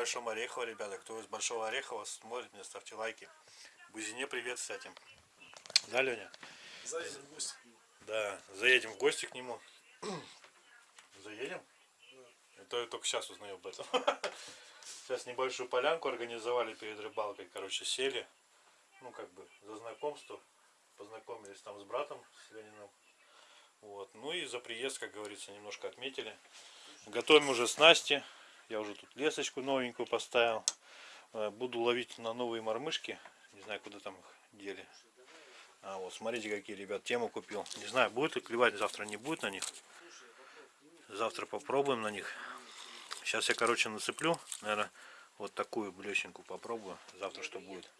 Большом Орехово, ребята. Кто из Большого Орехова смотрит меня, ставьте лайки. Бузине привет, кстати. Да, Леня? Заедем в гости. Да, заедем в гости к нему. Заедем? Это я только сейчас узнаю об этом. Сейчас небольшую полянку организовали перед рыбалкой. Короче, сели. Ну, как бы, за знакомство. Познакомились там с братом, с Лениным. Вот. Ну и за приезд, как говорится, немножко отметили. Готовим уже снасти. Я уже тут лесочку новенькую поставил. Э, Буду ловить на новые мормышки. Не знаю, куда там их дели. А вот, смотрите, какие, ребят, тему купил. Не знаю, будет ли клевать, завтра не будет на них. Завтра попробуем на них. Сейчас я, короче, насыплю, наверное, вот такую блещенку попробую. Завтра что будет.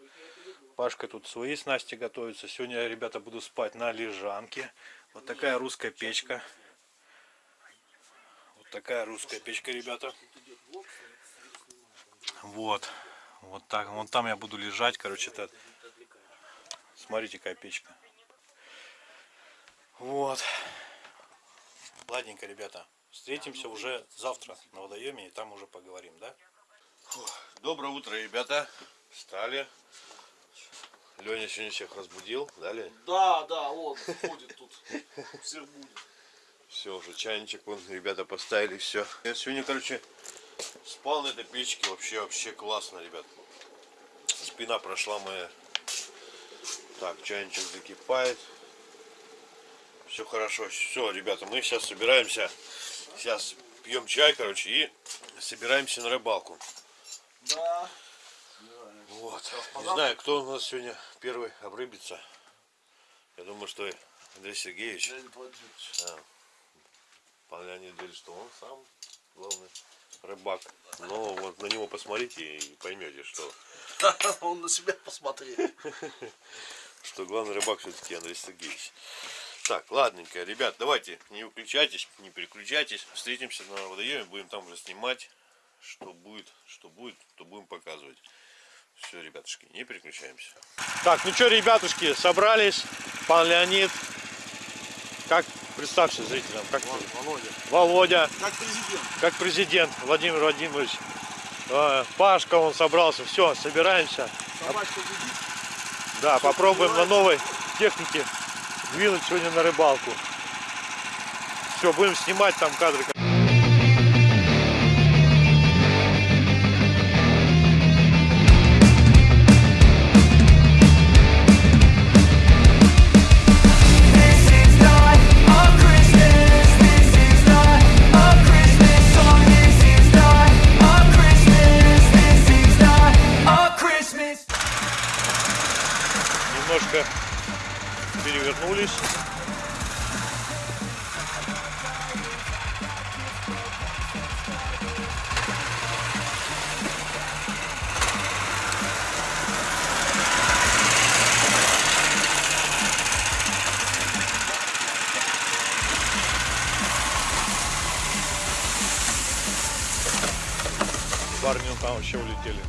Пашка тут свои снасти готовится. Сегодня, ребята, буду спать на лежанке. Вот такая русская печка. Вот такая русская печка, ребята. Вот. Вот так. Вон там я буду лежать, короче, это. Смотрите, какая печка. Вот. Ладненько, ребята. Встретимся уже завтра на водоеме, и там уже поговорим, да? Доброе утро, ребята. Встали. Леня сегодня всех разбудил, да, Лень? Да, да, он ходит тут. Всех будет. Все, уже чайничек вон ребята поставили, все. Я сегодня, короче, спал на этой печке. Вообще, вообще классно, ребят. Спина прошла моя. Так, чайничек закипает. Все хорошо. Все, ребята, мы сейчас собираемся. Сейчас пьем чай, короче, и собираемся на рыбалку. Да. Вот. Не знаю, кто у нас сегодня первый обрыбится. Я думаю, что Андрей Сергеевич. Да. Леонид говорит, что он сам главный рыбак. Но вот на него посмотрите и поймете, что, Он на себя посмотрел. что главный рыбак все-таки Андрей Сергеевич. Так, ладненько, ребят, давайте не выключайтесь, не переключайтесь. Встретимся на водоеме, будем там уже снимать. Что будет, что будет, то будем показывать. Все, ребятушки, не переключаемся. Так, ну что, ребятушки, собрались. Пан Леонид. Как, представься зрителям, как Володя. Володя. Как президент. как президент Владимир Владимирович. Э, Пашка, он собрался, все, собираемся. Собачка гудит. Да, попробуем на новой технике двинуть сегодня на рыбалку. Все, будем снимать там кадры. Парни там вообще улетели.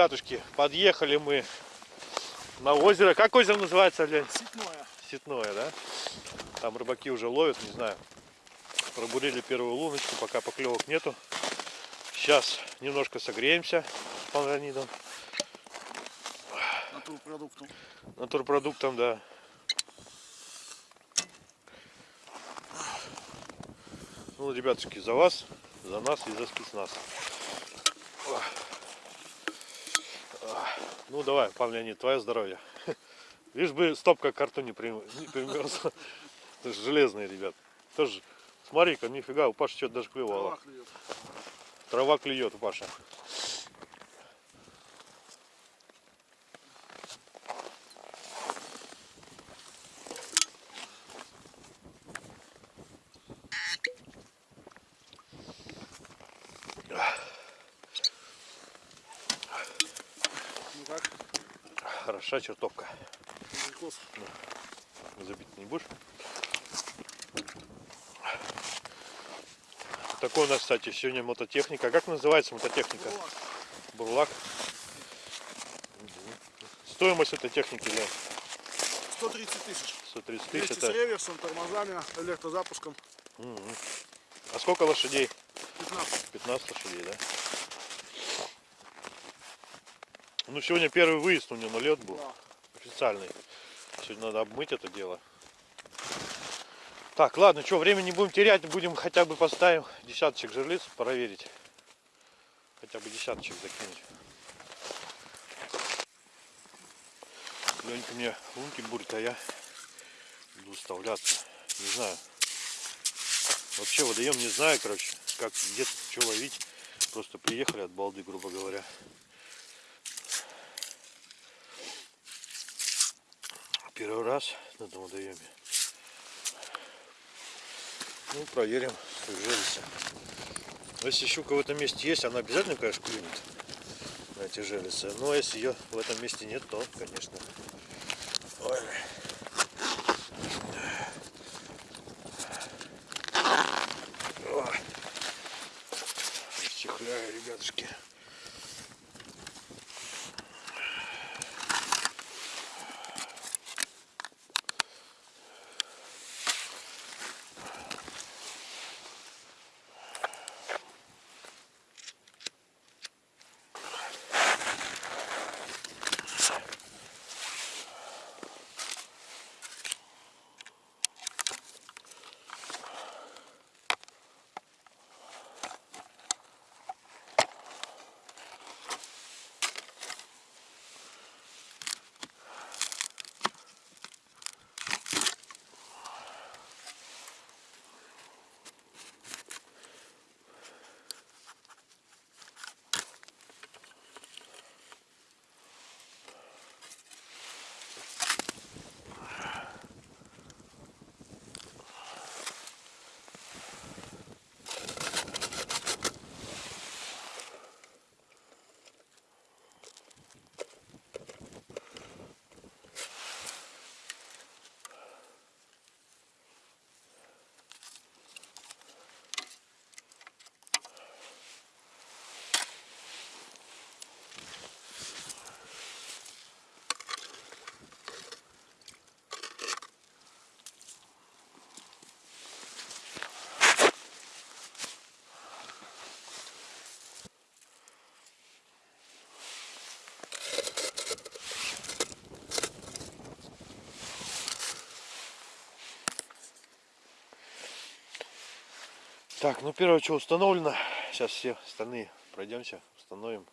Ребятушки, подъехали мы На озеро. Как озеро называется, Лень? Ситное. Ситное, да? Там рыбаки уже ловят, не знаю. Пробурили первую луночку, пока поклевок нету. Сейчас немножко согреемся с панранидом. Натурпродуктом. Натурпродуктом, да. Ну, ребятушки, за вас, за нас и за спецназ. Ну, давай, пан Леонид, твое здоровье. Лишь бы стопка карту не, прим... не примерзла. Это же железные, ребят. Тоже, смотри-ка, нифига, у Паши что-то даже клевало. Трава клюет. Трава клюет у Паши. Ну Хороша чертовка. Забить не будешь? Такой у нас, кстати, сегодня мототехника. Как называется мототехника? Бурлак. Бурлак. Стоимость этой техники, Лен, 130 тысяч. 130 тысяч. Вместе с Это... реверсом, тормозами, электрозапуском. Мгм. А сколько лошадей? 15. 15 лошадей, да? Ну, сегодня первый выезд у него на лед был. Да. Официальный. Сегодня надо обмыть это дело. Так, ладно, что, время не будем терять, будем хотя бы поставим десяточек жерлиц проверить. Хотя бы десяточек закинуть. Ленька мне лунки бурит, а я буду вставляться. Не знаю. Вообще водоем не знаю, короче, как где что ловить. Просто приехали от балды, грубо говоря. Первый раз на водоеме. Ну, проверим, железо. Если щука в этом месте есть, она обязательно, конечно, клюнет на эти железы. Но если ее в этом месте нет, то, конечно. Так, ну первое, что установлено. Сейчас все остальные пройдемся, установим.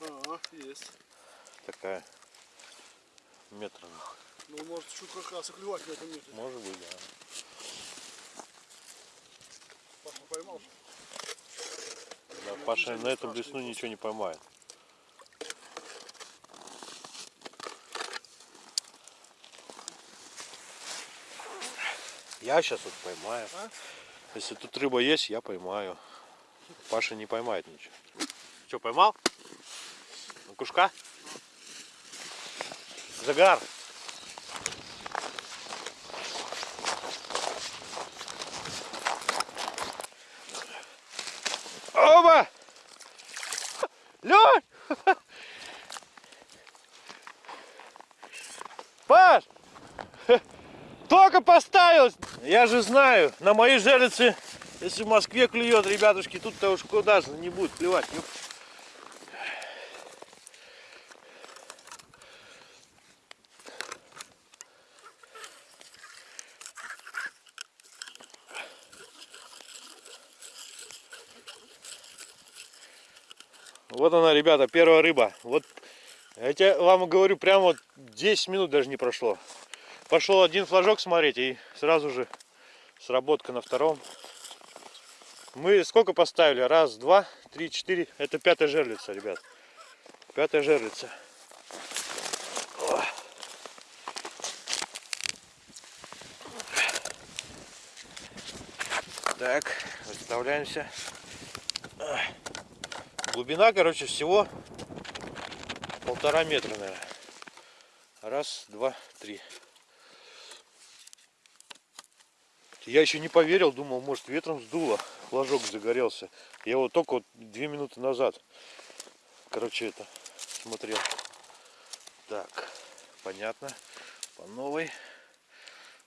Ага, есть. Такая метр. Ну, может, и клевать в этом месте. Может быть, да. Паша поймал. Да, Паша на этом блесну ничего не поймает. Я сейчас вот поймаю. Если тут рыба есть, я поймаю. Паша не поймает ничего. Что, поймал? На кушка? Загар. Оба! Лёнь! Паш! Только поставилась! Я же знаю, на моей жерлице, если в Москве клюет, ребятушки, тут-то уж куда же не будет плевать. ёп. Вот она, ребята, первая рыба. Вот я тебе вам говорю, прямо вот 10 минут даже не прошло. Пошел один флажок смотреть и сразу же сработка на втором. Мы сколько поставили? Раз, два, три, четыре. Это пятая жерлица, ребят. Пятая жерлица. Так, выставляемся. Глубина, короче, всего полтора метра, наверное. Раз, два, три. Я еще не поверил, думал, может ветром сдуло, флажок загорелся. Я вот только вот две минуты назад, короче, это смотрел. Так, понятно. По новой.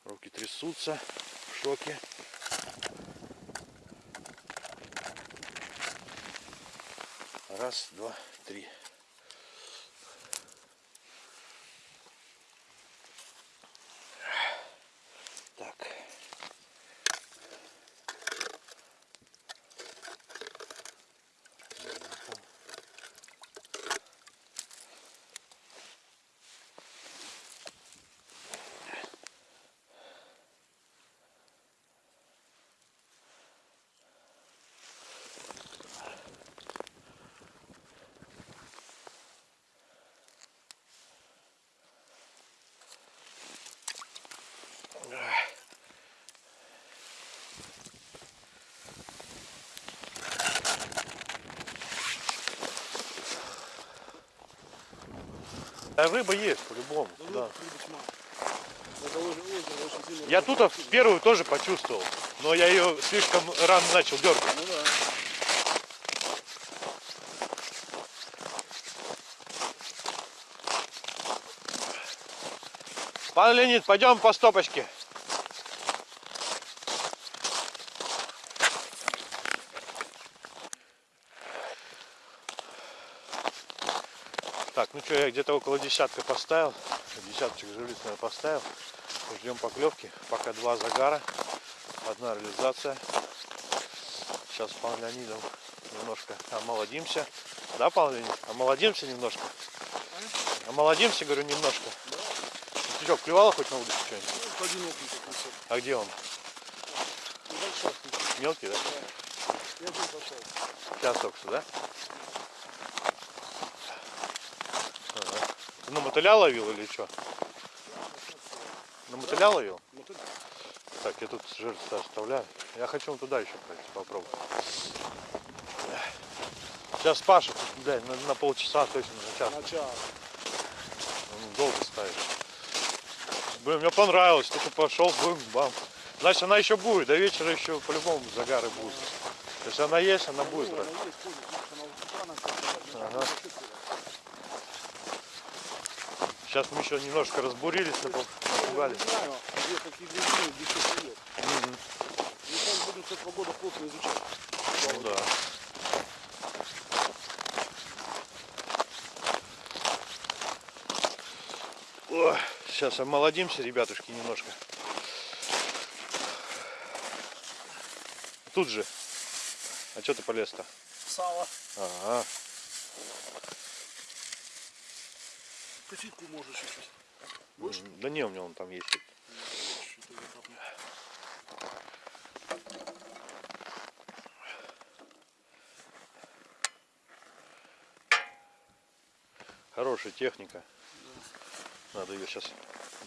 Руки трясутся, в шоке. Раз, два, три. А рыба есть по-любому. Да. Очень сильно. Я тут в первую тоже почувствовал, но я ее слишком рано начал дергать. Ну да. Пан Леонид, пойдем по стопочке. Ну что, я где-то около десятка поставил. Десяточек жерлиц, наверное, поставил. Ждем поклевки. Пока два загара. Одна реализация. Сейчас с Леонидом немножко омолодимся. Да, пан Леонид? Омолодимся немножко. Омолодимся, говорю, немножко. Ты что, клевала хоть на удочку что-нибудь? Ну. А где он? Небольшой. Мелкий, да? Я поставил. Сейчас только что, да? Ага. Ты на мотыля ловил или что? На мотыля ловил? Ну, Так, я тут жертву оставляю. Я хочу туда еще пройти, попробовать. Сейчас Паша, блядь, на, на полчаса точно, на час. Он долго ставит. Блин, мне понравилось, только пошел, бум, бам. Значит, она еще будет, до вечера еще по-любому загары будут. Она есть, она будет, есть, она начала. Ага. Сейчас мы еще немножко разбурились, Я напугались. плывет. Мы сейчас будем с этого года плотно изучать. Ну да. Ой, сейчас омолодимся, ребятушки, немножко. Тут же. А что ты полез-то? Сало. Ага. Косильку можешь чуть-чуть. Да не, у меня он там есть. Хорошая техника. Да. Надо ее сейчас.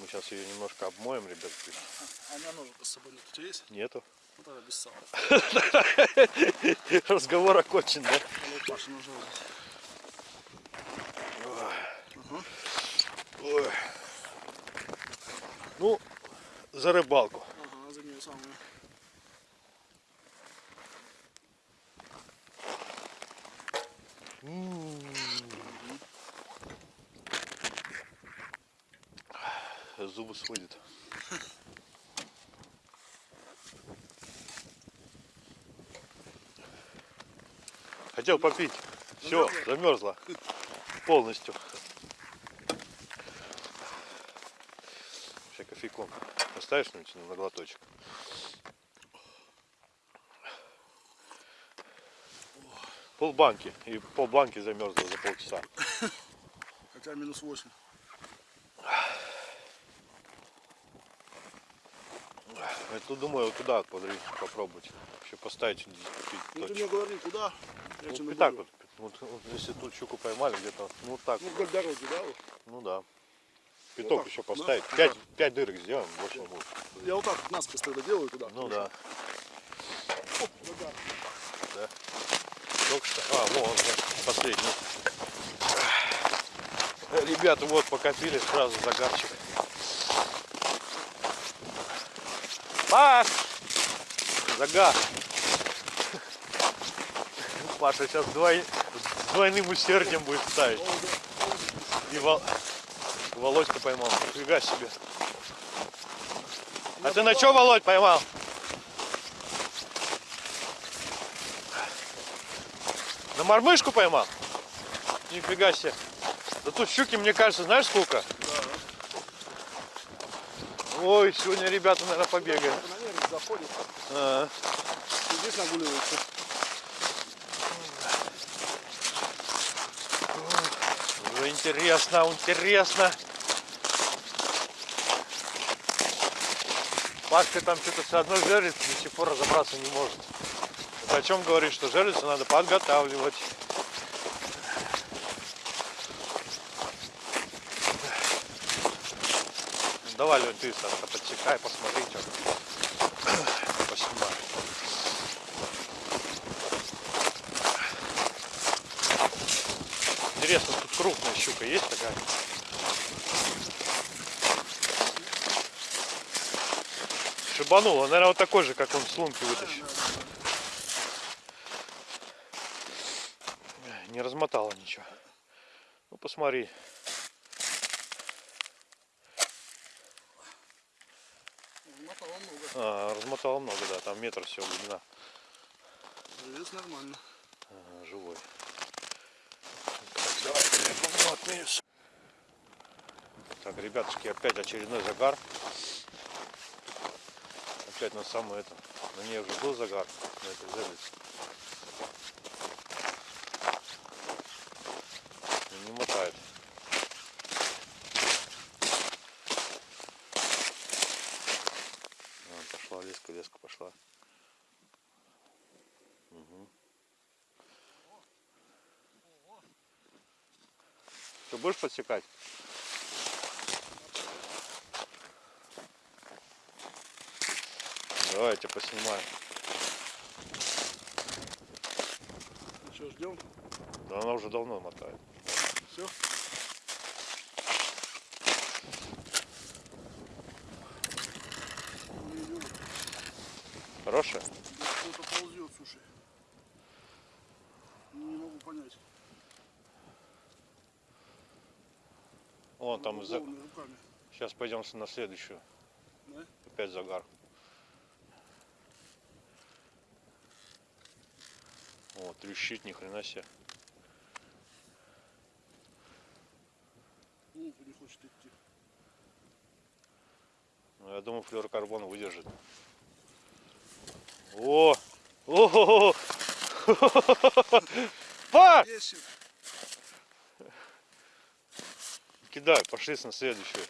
Мы сейчас ее немножко обмоем, ребят. А, а у меня ножик с собой нет. У тебя есть? Нету. Ну тогда без сала. Разговор окончен, да? Паша, нужно. Ну, за рыбалку. Ага, за нее самую. Зубы сводит. Хотел попить. Все, замерзла. Полностью. Сейчас кофейком поставишь что-нибудь на глоточек. Полбанки. И полбанки замерзла за полчаса. Хотя минус 8. Я тут думаю, вот туда подри- попробовать. Вообще поставить Ну ты мне говори, куда? Я Ну, и так вот, вот, вот если тут щуку поймали где-то, ну вот так, Ну вдоль дороги, да? вот? ну да. Пяток так, еще да? поставить, Ну пять, пять дырок сделаем, больше не будет. Я вот так вот насквозь тогда делаю туда. Ну да, Оп, вот так. да. Только что, а, он, да, последний. Ребята, вот покатили сразу загарчик. Паш! Загар! Паша сейчас двой... двойным усердием будет ставить. И Вол... Володька поймал. Нифига себе. А ты на что, Володь, поймал? На мормышку поймал? Нифига себе. Да тут щуки, мне кажется, знаешь сколько? Ой, сегодня ребята, наверное, побегаем. Это, наверное, заходит. А, И здесь нагуливается. уже интересно, интересно. Пашка там что-то все одно жерлиц до сих пор разобраться не может. Это о чем говорит, что жерлицу надо подготавливать. Давай, Лень, ты Сашка, подсекай, посмотри, что поснимай. Интересно, тут крупная щука есть такая? Шибанула. Наверное, вот такой же, как он с лунки вытащил. Не размотала ничего. Ну, посмотри. Мотало много. А, размотала много, да. Там метр всего глубина. Здесь нормально. Ага, живой. Так, ребятушки, опять очередной загар. Опять на самую это. На ней уже был загар. На этой жерлице. И Не мотает. А, пошла леска, леска пошла. Ты будешь подсекать? Давайте поснимаем. Что, ждем? Да она уже давно мотает. Все? Хорошая? Кто-то ползет, слушай. Не могу понять. Вон там за... Голыми руками. Сейчас пойдем на следующую. Да? Опять загар. О, трещит, ни хрена себе. Ну, не хочет идти. Ну, я думаю, флюорокарбон выдержит. О! О! Па! Кидай, пошли на следующую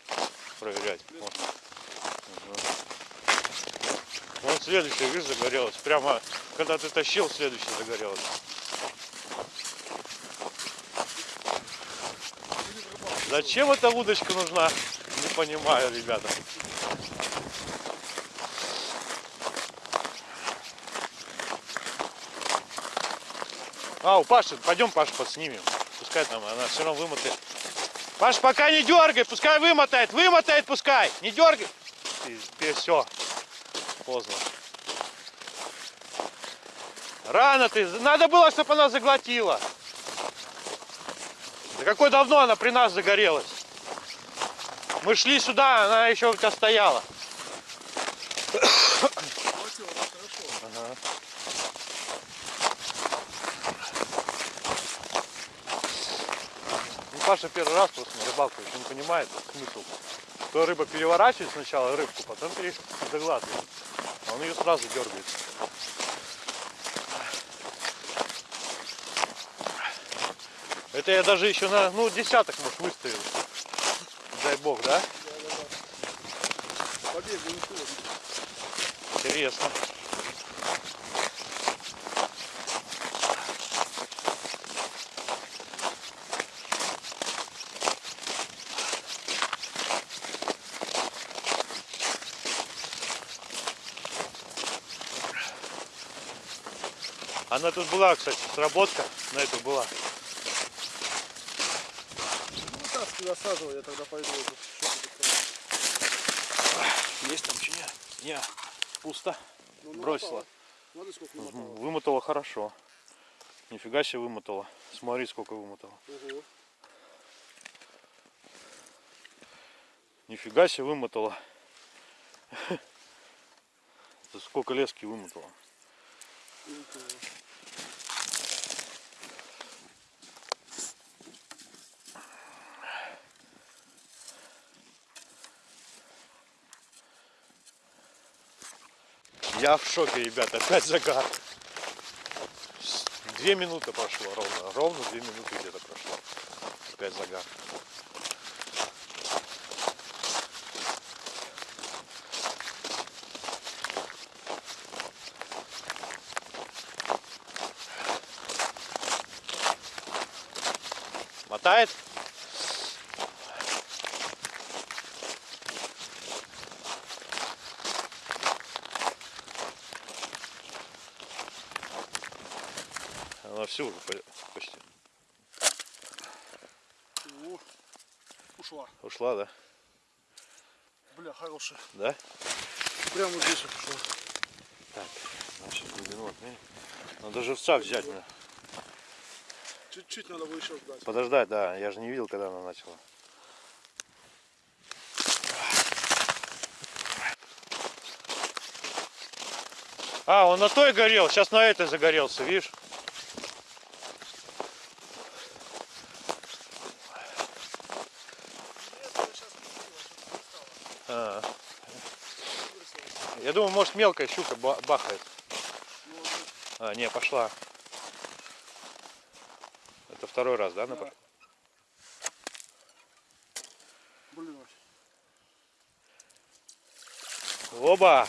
проверять. Ага. Вон следующая, видишь, загорелась. Прямо, когда ты тащил, следующая загорелась. Зачем эта удочка нужна? Не понимаю, ребята. А, у Паши, пойдем Пашу подснимем. Пускай там, она все равно вымотает. Паш, пока не дергай, пускай вымотает, вымотает пускай, не дергай. все, поздно. Рано ты, надо было, чтобы она заглотила. Да какой давно она при нас загорелась. Мы шли сюда, она еще у тебя стояла. Хватило, да, хорошо. Ага. Ну, Паша первый раз просто на рыбалку еще не понимает смысл. То рыба переворачивает сначала рыбку, потом заглатывает. А он ее сразу дергает. Это я даже еще на, ну, десяток, может, выставил. Дай бог, да? Побег, не холодно. Интересно. Она тут была, кстати, сработка на эту была. Ну ты засаживай, я тогда пойду Есть там что? Не, пусто. Ну, Бросила. Смотри, сколько. Вымотала хорошо. Нифига себе вымотала. Смотри, сколько вымотала. Ого. Нифига себе вымотала. Это сколько лески вымотала. Ничего. Я в шоке, ребята. Опять загар. Две минуты прошло ровно. Ровно две минуты где-то прошло. Опять загар. Мотает? Она все уже по- почти О, ушла. ушла, да? Бля, хорошая. Да? Прямо здесь вот ушла. Так, значит, глубину отмерим. Надо живца взять. надо. Чуть-чуть надо было еще ждать. Подождать, да. Я же не видел, когда она начала. А, он на той горел, сейчас на этой загорелся, видишь? А. Может мелкая щука ба- бахает. А, не, пошла. Это второй раз, да, она Да. пошла? Блин, Оба!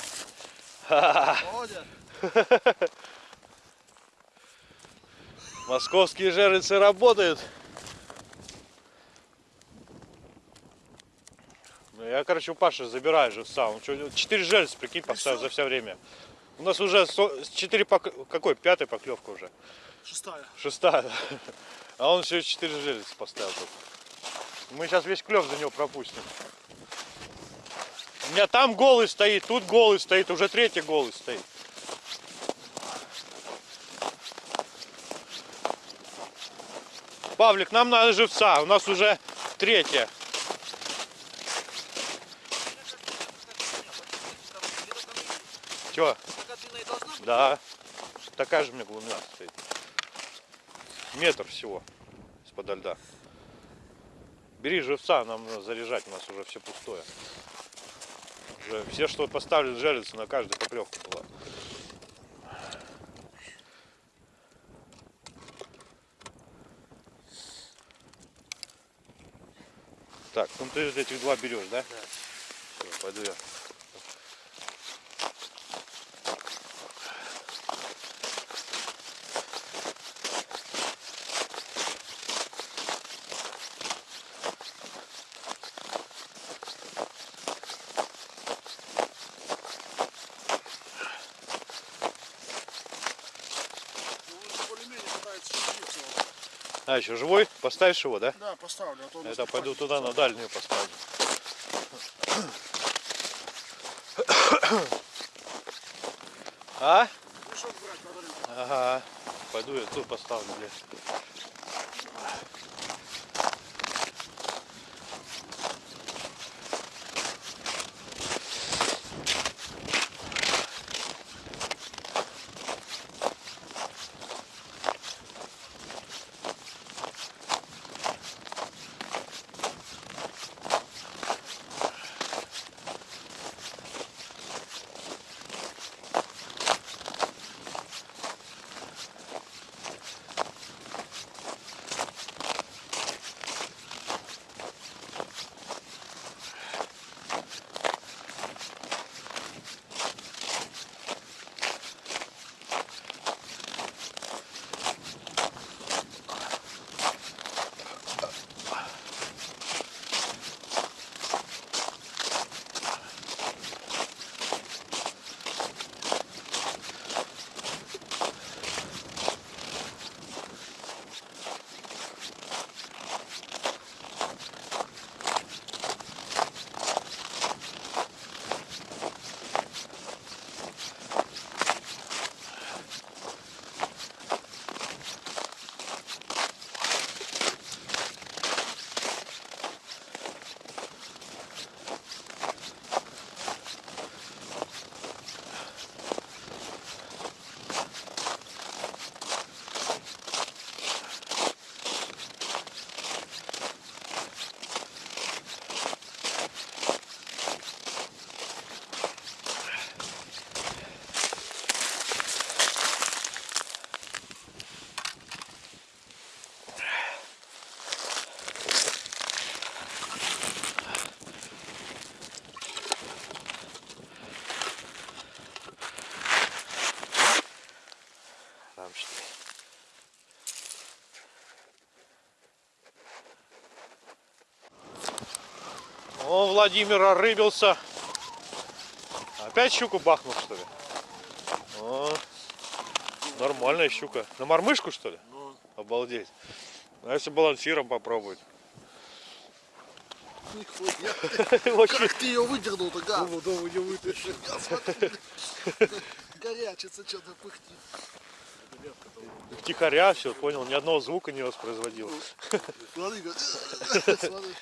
Московские жерлицы работают. Я, короче, у Паши забираю. Он чё, четыре жерлицы, прикинь, поставил за все время. У нас уже четыре пок- какой? Пятая поклевка уже. шестая. Шестая. А он все четыре жерлицы поставил тут. Мы сейчас весь клев за него пропустим. У меня там голый стоит, тут голый стоит, уже третий голый стоит. Павлик, нам надо живца, у нас уже третья. Чего? Да. Такая же у меня глубина стоит. Метр всего из-под льда. Бери живца, нам надо заряжать, у нас уже все пустое. Уже все, что поставили, жалятся на каждую поклевку была. Так, ну ты этих два берешь, да? Да. Все, пойду я. А, еще живой? Поставишь его, да? Да, поставлю, а то Это пойду туда на дальнюю поставлю. А? Ага. Пойду я тут поставлю, бля. О, Владимир орыбился. Опять щуку бахнул, что ли? О, нормальная щука. На мормышку, что ли? Ну, Обалдеть. А если балансиром попробовать? Как ты ее выдернул-то, гад? Думал, думал, не смотрю. Горячится, что-то пыхтит. Тихоря все, понял, ни одного звука не воспроизводил. Смотри, как- смотри.